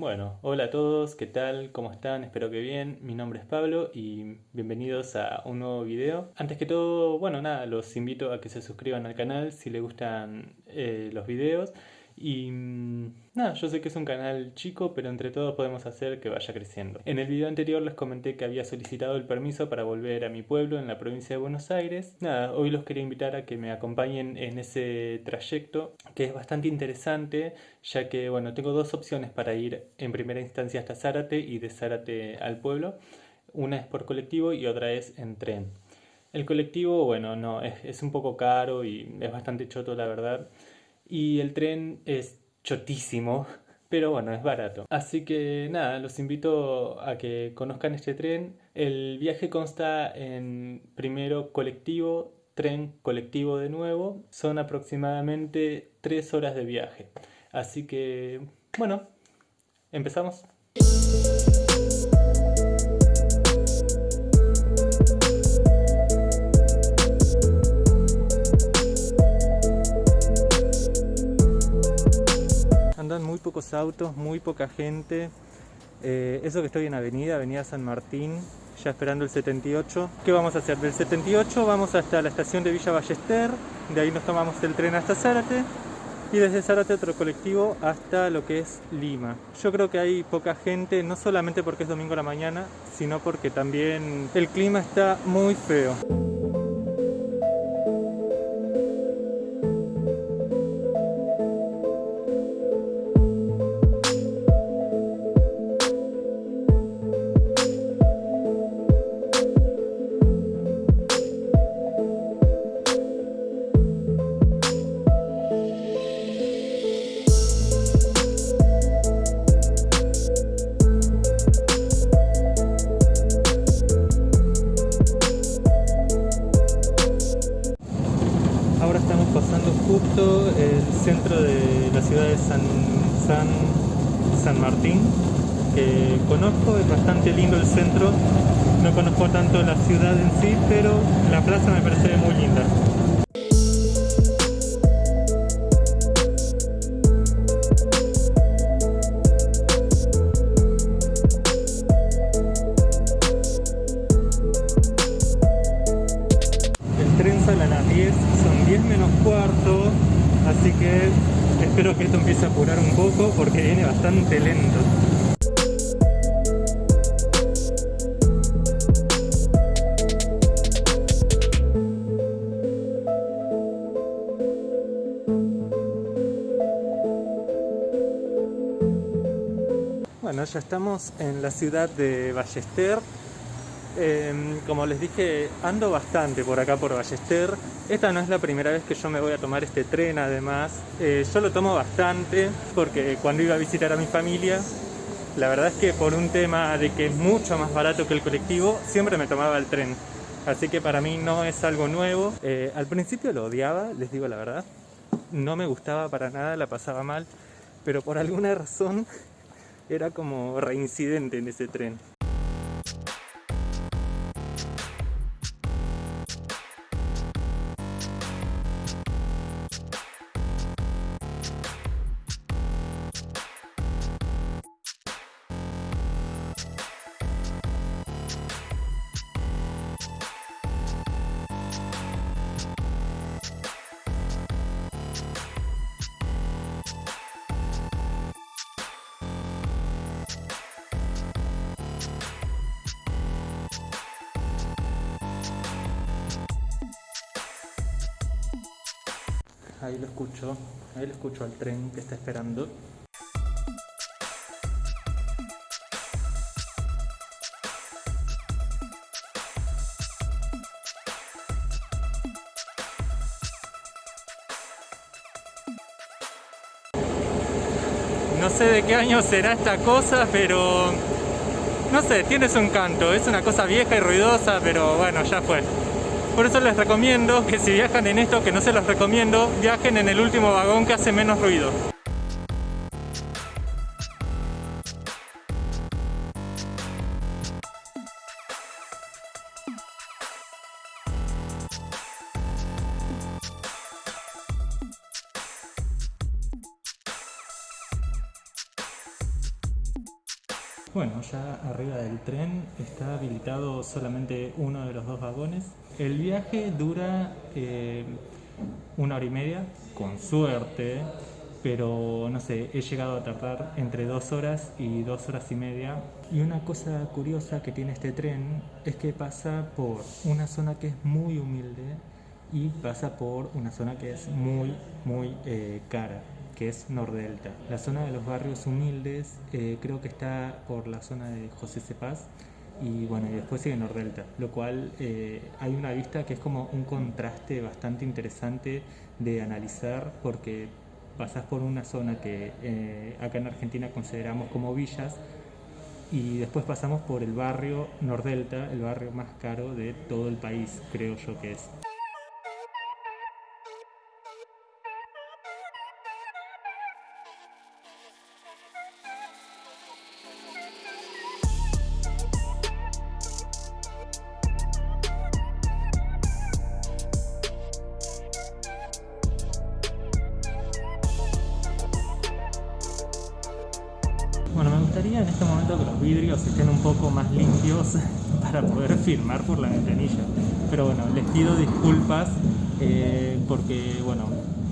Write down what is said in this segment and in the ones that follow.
Bueno, hola a todos, ¿qué tal? ¿Cómo están? Espero que bien. Mi nombre es Pablo y bienvenidos a un nuevo video. Antes que todo, bueno, nada, los invito a que se suscriban al canal si les gustan eh, los videos. Y mm, nada, yo sé que es un canal chico, pero entre todos podemos hacer que vaya creciendo. En el video anterior les comenté que había solicitado el permiso para volver a mi pueblo en la provincia de Buenos Aires. Nada, hoy los quería invitar a que me acompañen en ese trayecto, que es bastante interesante, ya que, bueno, tengo dos opciones para ir en primera instancia hasta Zárate y de Zárate al pueblo. Una es por colectivo y otra es en tren. El colectivo, bueno, no, es, es un poco caro y es bastante choto, la verdad y el tren es chotísimo, pero bueno, es barato. Así que nada, los invito a que conozcan este tren. El viaje consta en primero colectivo, tren colectivo de nuevo. Son aproximadamente tres horas de viaje. Así que, bueno, empezamos. Autos, muy poca gente. Eh, eso que estoy en Avenida, Avenida San Martín, ya esperando el 78. ¿Qué vamos a hacer? Del 78 vamos hasta la estación de Villa Ballester, de ahí nos tomamos el tren hasta Zárate y desde Zárate otro colectivo hasta lo que es Lima. Yo creo que hay poca gente, no solamente porque es domingo a la mañana, sino porque también el clima está muy feo. Centro de la ciudad de San, San, San Martín, que conozco, es bastante lindo el centro, no conozco tanto la ciudad en sí, pero la plaza me parece muy linda. Espero que esto empiece a apurar un poco porque viene bastante lento. Bueno, ya estamos en la ciudad de Ballester, Em, como les dije, ando bastante por acá por Ballester. Esta no es la primera vez que yo me voy a tomar este tren, además. Eh, yo lo tomo bastante porque cuando iba a visitar a mi familia, la verdad es que por un tema de que es mucho más barato que el colectivo, siempre me tomaba el tren. Así que para mí no es algo nuevo. Eh, al principio lo odiaba, les digo la verdad. No me gustaba para nada, la pasaba mal. Pero por alguna razón era como reincidente en ese tren. Ahí lo escucho, ahí lo escucho al tren que está esperando. No sé de qué año será esta cosa, pero no sé, tiene su encanto. Es una cosa vieja y ruidosa, pero bueno, ya fue. Por eso les recomiendo que si viajan en esto, que no se los recomiendo, viajen en el último vagón que hace menos ruido. Bueno, ya arriba del tren está habilitado solamente uno de los dos vagones. El viaje dura eh, una hora y media, con suerte, pero no sé, he llegado a tardar entre dos horas y dos horas y media. Y una cosa curiosa que tiene este tren es que pasa por una zona que es muy humilde y pasa por una zona que es muy, muy eh, cara que es Nordelta. La zona de los barrios humildes eh, creo que está por la zona de José Cepaz y bueno, y después sigue Nordelta, lo cual eh, hay una vista que es como un contraste bastante interesante de analizar porque pasas por una zona que eh, acá en Argentina consideramos como villas y después pasamos por el barrio Nordelta, el barrio más caro de todo el país, creo yo que es. Que los vidrios estén un poco más limpios para poder filmar por la ventanilla. Pero bueno, les pido disculpas eh, porque, bueno,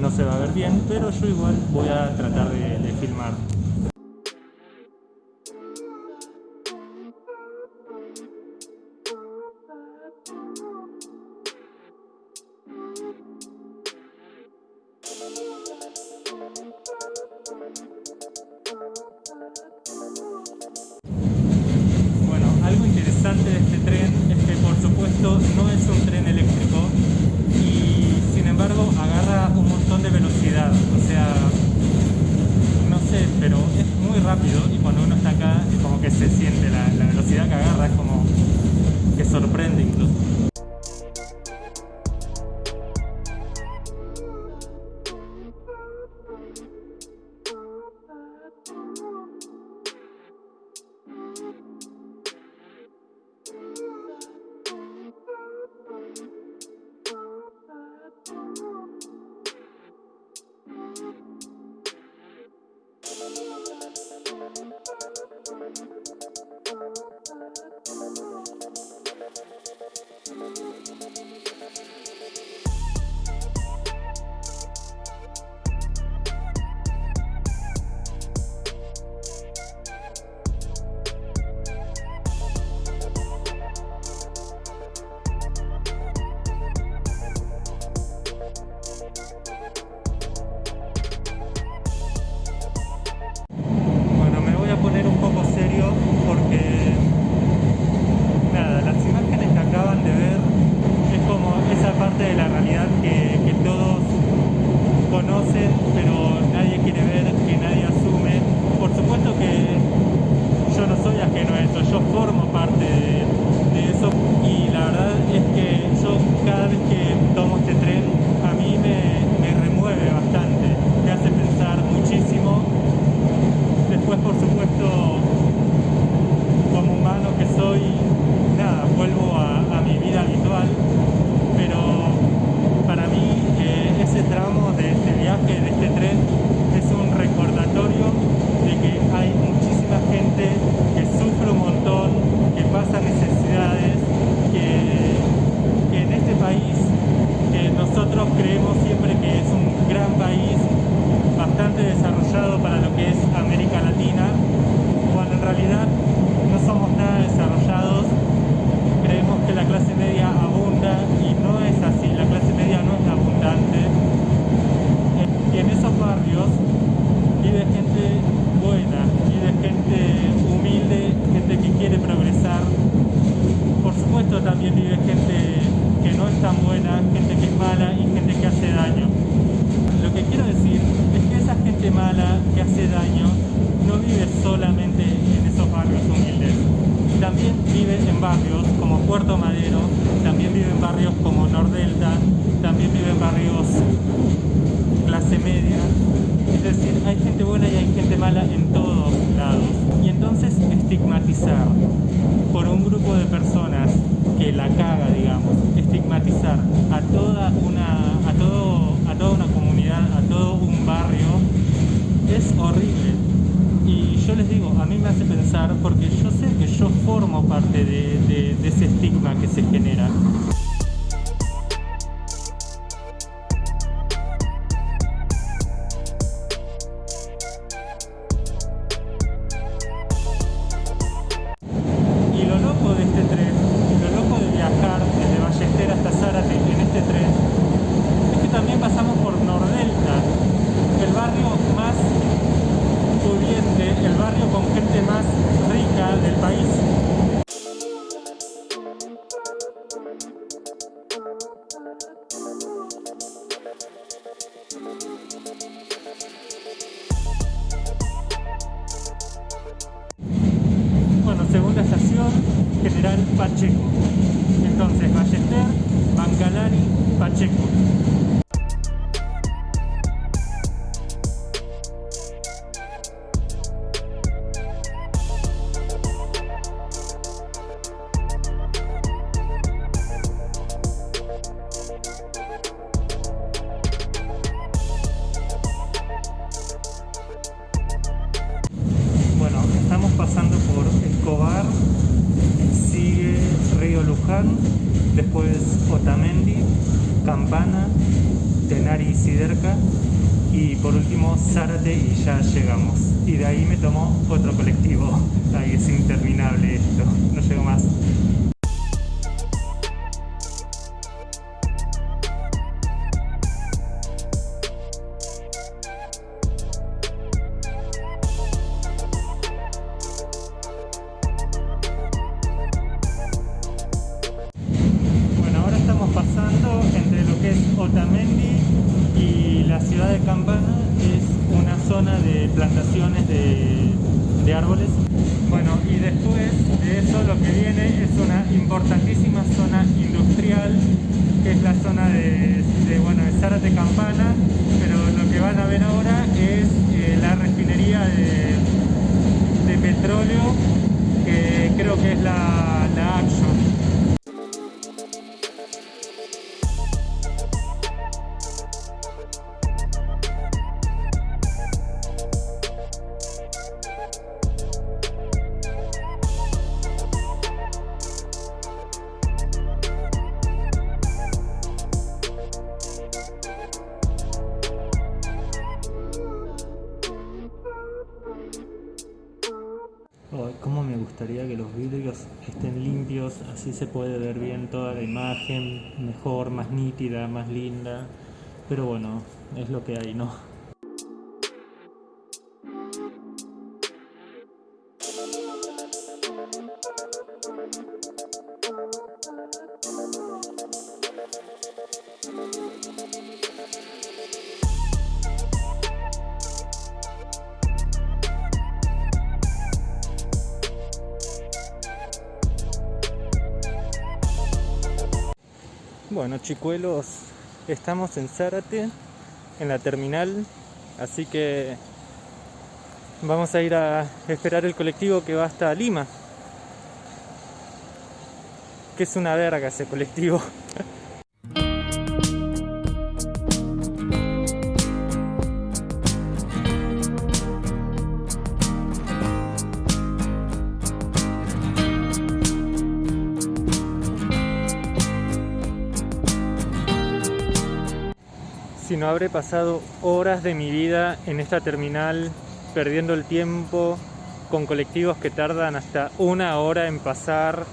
no se va a ver bien, pero yo igual voy a tratar de filmar. Cuando uno está acá es como que se siente la, la velocidad que agarra, es como que sorprende incluso. Mala en todos lados. Y entonces estigmatizar por un grupo de personas que la caga, digamos, estigmatizar a toda una, a todo, a toda una comunidad, a todo un barrio, es horrible. Y yo les digo, a mí me hace pensar porque yo sé que yo formo parte de ese estigma que se genera. Pacheco. Entonces, Ballester, Bancalari, Pacheco. Después Otamendi, Campana, Tenari y Siderca y por último Zárate y ya llegamos. Y de ahí me tomó otro colectivo. Ahí es interminable esto, no llego más. Plantaciones de, árboles. Bueno, y después de eso lo que viene es una importantísima zona industrial, que es la zona de, bueno, de Zárate Campana, pero lo que van a ver ahora es eh, la refinería de, petróleo, que creo que es la, la. Se puede ver bien toda la imagen, mejor, más nítida, más linda. Pero bueno, es lo que hay, ¿no? Chicuelos, estamos en Zárate, en la terminal, así que vamos a ir a esperar el colectivo que va hasta Lima. Que es una verga ese colectivo. habré pasado horas de mi vida en esta terminal perdiendo el tiempo con colectivos que tardan hasta una hora en pasar.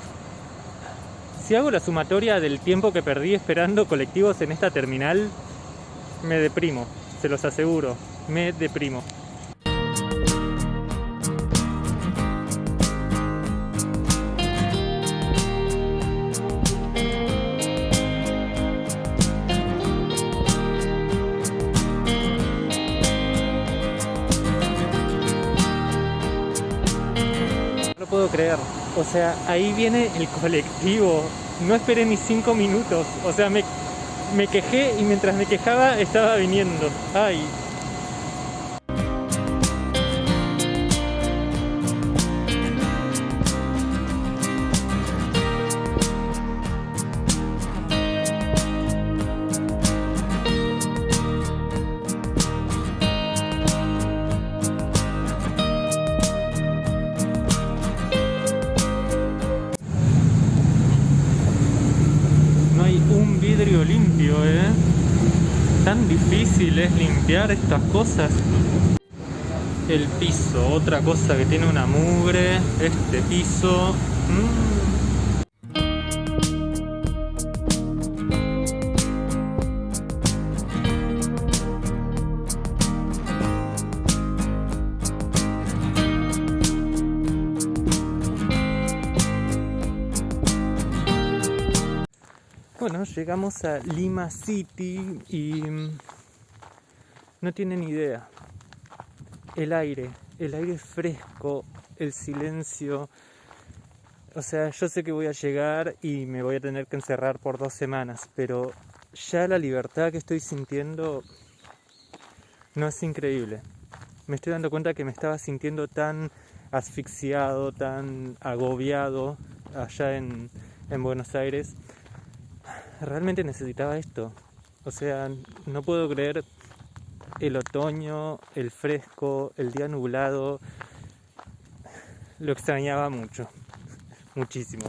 Si hago la sumatoria del tiempo que perdí esperando colectivos en esta terminal, me deprimo, se los aseguro, me deprimo. Sea, ahí viene el colectivo. No esperé ni cinco minutos. O sea, me, me quejé y mientras me quejaba estaba viniendo. Ay, vidrio limpio, ¿eh? Tan difícil es limpiar estas cosas. El piso, otra cosa que tiene una mugre. Este piso. Mm. Llegamos a Lima City y mm, no tienen idea. El aire, el aire fresco, el silencio. O sea, yo sé que voy a llegar y me voy a tener que encerrar por dos semanas, pero ya la libertad que estoy sintiendo no es increíble. Me estoy dando cuenta que me estaba sintiendo tan asfixiado, tan agobiado allá en, en Buenos Aires realmente necesitaba esto. O sea, no puedo creer el otoño, el fresco, el día nublado. Lo extrañaba mucho, muchísimo.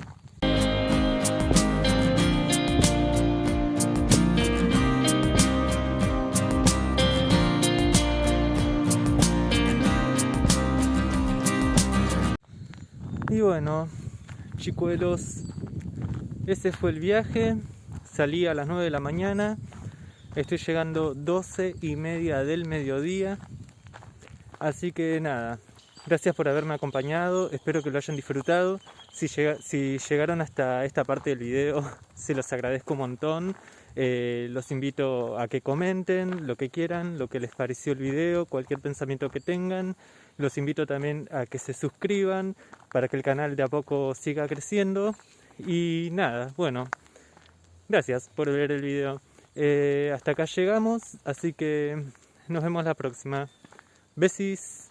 Y bueno, chicuelos, ese fue el viaje. Salí a las 9 de la mañana, estoy llegando 12 y media del mediodía. Así que nada, gracias por haberme acompañado, espero que lo hayan disfrutado. Si, llegaron hasta esta parte del video, se los agradezco un montón. Eh, los invito a que comenten lo que quieran, lo que les pareció el video, cualquier pensamiento que tengan. Los invito también a que se suscriban para que el canal de a poco siga creciendo. Y nada, bueno, Gracias por ver el video. Eh, hasta acá llegamos, así que nos vemos la próxima. Besis.